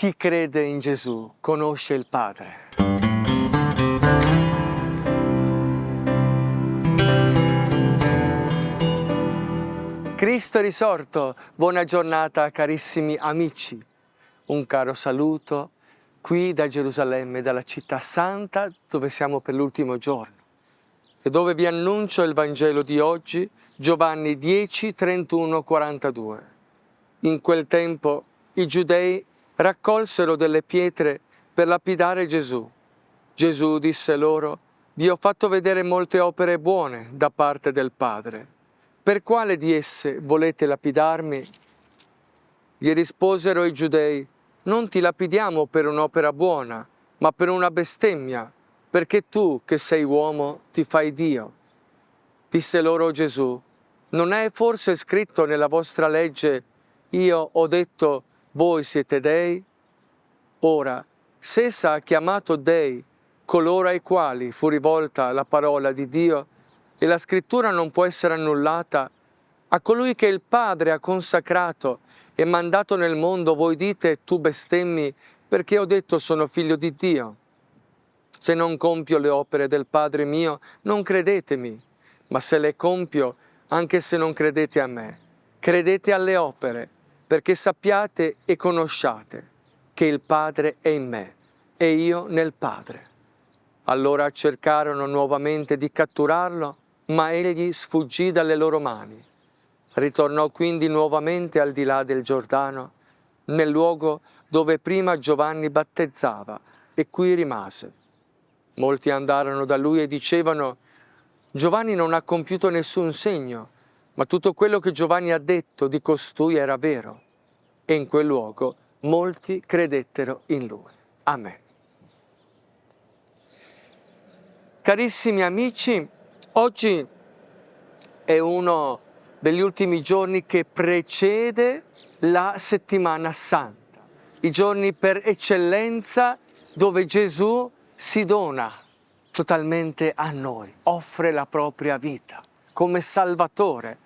chi crede in Gesù conosce il Padre. Cristo risorto, buona giornata carissimi amici. Un caro saluto qui da Gerusalemme, dalla città santa dove siamo per l'ultimo giorno e dove vi annuncio il Vangelo di oggi, Giovanni 10, 31, 42. In quel tempo i giudei raccolsero delle pietre per lapidare Gesù. Gesù disse loro, vi ho fatto vedere molte opere buone da parte del Padre. Per quale di esse volete lapidarmi? Gli risposero i giudei, non ti lapidiamo per un'opera buona, ma per una bestemmia, perché tu, che sei uomo, ti fai Dio. Disse loro Gesù, non è forse scritto nella vostra legge, io ho detto, voi siete dei? Ora, se essa ha chiamato dei coloro ai quali fu rivolta la parola di Dio, e la scrittura non può essere annullata, a colui che il Padre ha consacrato e mandato nel mondo, voi dite, tu bestemmi, perché ho detto sono figlio di Dio. Se non compio le opere del Padre mio, non credetemi, ma se le compio, anche se non credete a me, credete alle opere, perché sappiate e conosciate che il Padre è in me e io nel Padre. Allora cercarono nuovamente di catturarlo, ma egli sfuggì dalle loro mani. Ritornò quindi nuovamente al di là del Giordano, nel luogo dove prima Giovanni battezzava, e qui rimase. Molti andarono da lui e dicevano, Giovanni non ha compiuto nessun segno, ma tutto quello che Giovanni ha detto di costui era vero. E in quel luogo molti credettero in lui. Amen. Carissimi amici, oggi è uno degli ultimi giorni che precede la settimana santa, i giorni per eccellenza dove Gesù si dona totalmente a noi, offre la propria vita come Salvatore.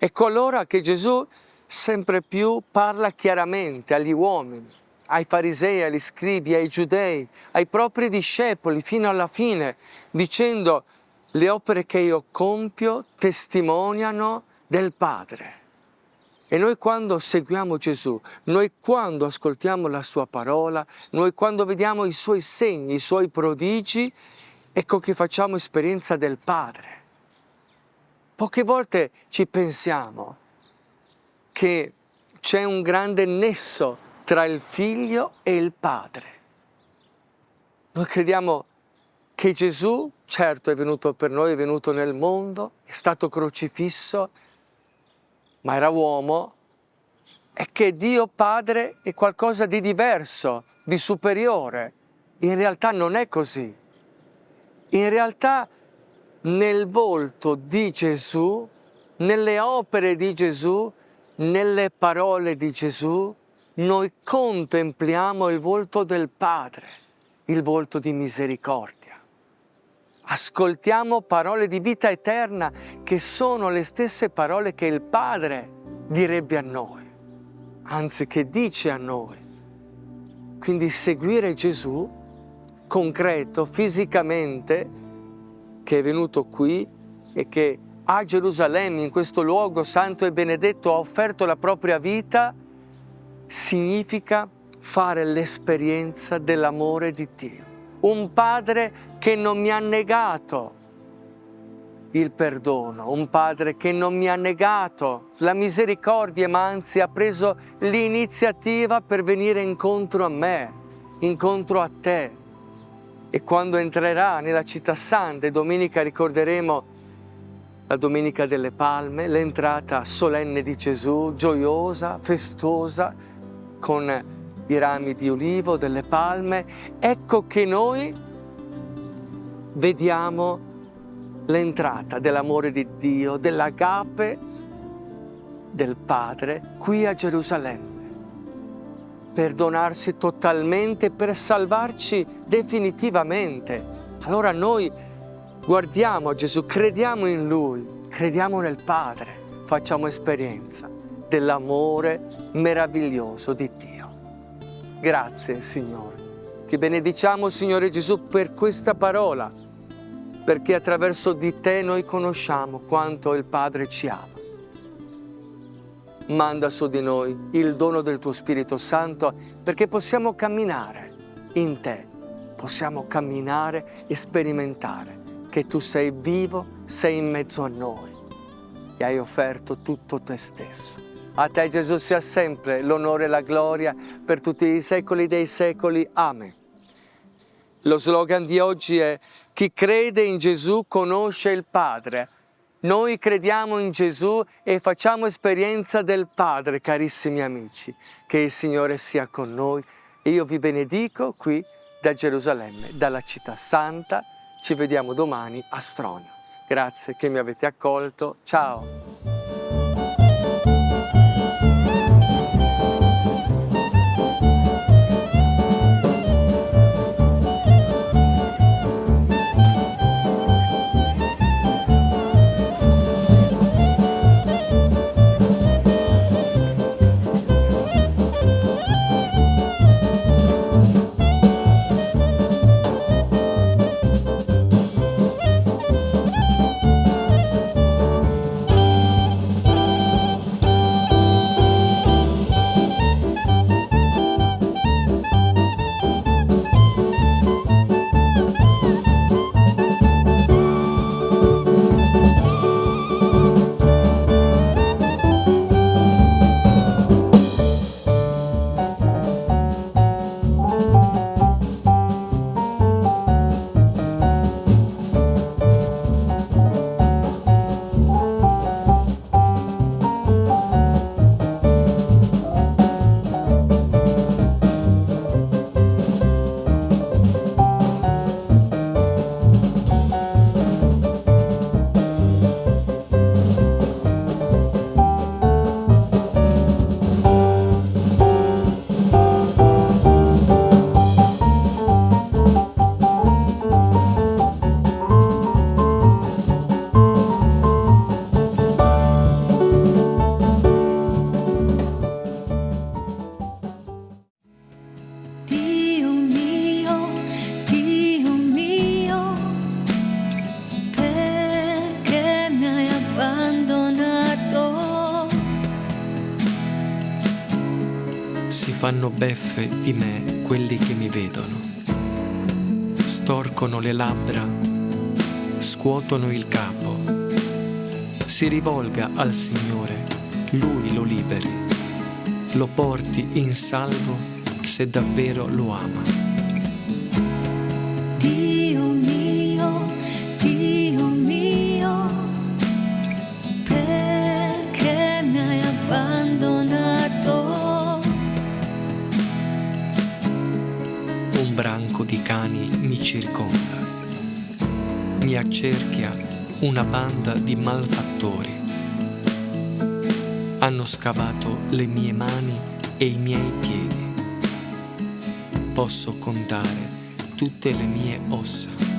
Ecco allora che Gesù sempre più parla chiaramente agli uomini, ai farisei, agli scribi, ai giudei, ai propri discepoli fino alla fine, dicendo le opere che io compio testimoniano del Padre. E noi quando seguiamo Gesù, noi quando ascoltiamo la Sua parola, noi quando vediamo i Suoi segni, i Suoi prodigi, ecco che facciamo esperienza del Padre. Poche volte ci pensiamo che c'è un grande nesso tra il Figlio e il Padre. Noi crediamo che Gesù, certo, è venuto per noi, è venuto nel mondo, è stato crocifisso, ma era uomo, e che Dio Padre è qualcosa di diverso, di superiore. In realtà non è così. In realtà nel volto di Gesù, nelle opere di Gesù, nelle parole di Gesù, noi contempliamo il volto del Padre, il volto di misericordia. Ascoltiamo parole di vita eterna che sono le stesse parole che il Padre direbbe a noi, anzi che dice a noi. Quindi seguire Gesù concreto, fisicamente, che è venuto qui e che a Gerusalemme, in questo luogo santo e benedetto, ha offerto la propria vita, significa fare l'esperienza dell'amore di Dio un padre che non mi ha negato il perdono, un padre che non mi ha negato la misericordia, ma anzi ha preso l'iniziativa per venire incontro a me, incontro a te. E quando entrerà nella città santa, e domenica ricorderemo la Domenica delle Palme, l'entrata solenne di Gesù, gioiosa, festosa, con i rami di ulivo, delle palme, ecco che noi vediamo l'entrata dell'amore di Dio, dell'agape del Padre qui a Gerusalemme per donarsi totalmente, per salvarci definitivamente. Allora noi guardiamo a Gesù, crediamo in Lui, crediamo nel Padre, facciamo esperienza dell'amore meraviglioso di Dio. Grazie, Signore. Ti benediciamo, Signore Gesù, per questa parola, perché attraverso di te noi conosciamo quanto il Padre ci ama. Manda su di noi il dono del tuo Spirito Santo perché possiamo camminare in te, possiamo camminare e sperimentare che tu sei vivo, sei in mezzo a noi e hai offerto tutto te stesso. A te Gesù sia sempre l'onore e la gloria per tutti i secoli dei secoli. Amen. Lo slogan di oggi è chi crede in Gesù conosce il Padre. Noi crediamo in Gesù e facciamo esperienza del Padre, carissimi amici. Che il Signore sia con noi io vi benedico qui da Gerusalemme, dalla città santa. Ci vediamo domani a Stronio. Grazie che mi avete accolto. Ciao! Fanno beffe di me quelli che mi vedono. Storcono le labbra, scuotono il capo. Si rivolga al Signore, Lui lo liberi, lo porti in salvo se davvero lo ama. Circonda. Mi accerchia una banda di malfattori. Hanno scavato le mie mani e i miei piedi. Posso contare tutte le mie ossa